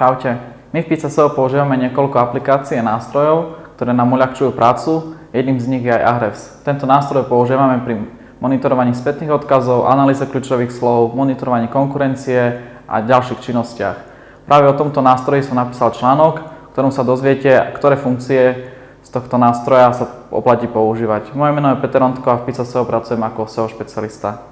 Čaute. My v PCSO používame niekoľko aplikácií a nástrojov, ktoré nám uľahčujú prácu. Jedným z nich je aj Ahrefs. Tento nástroj používame pri monitorovaní spätných odkazov, analýze kľúčových slov, monitorovaní konkurencie a ďalších činnostiach. Práve o tomto nástroji som napísal článok, v ktorom sa dozviete, ktoré funkcie z tohto nástroja sa oplatí používať. Moje meno je Peter Ondko a v PCSO pracujem ako SEO špecialista.